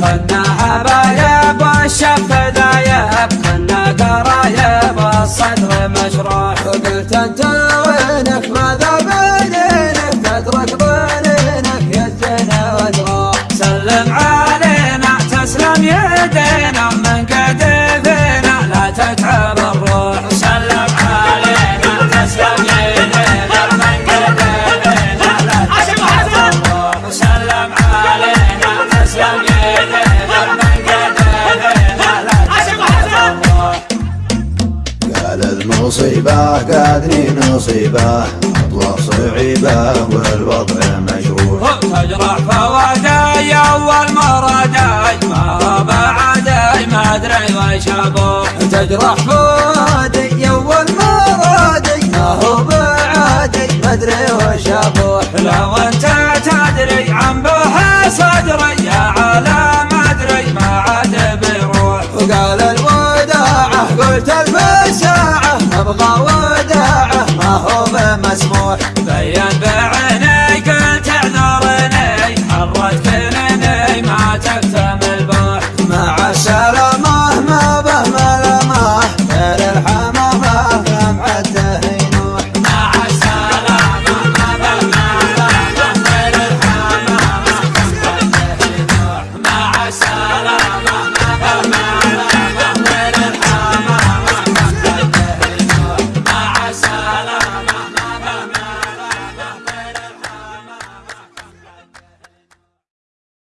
만 مصيبة قادني نصيبة. أطلع صعيبة والوضع مجروح تجرح فواداي أول مراداي ما بعداي ما أدري وش أبوح تجرح فوادي أول مرادي ما هو بعادي ما أدري وش أبوح لو أنت تدري عن به صدري Dayan ben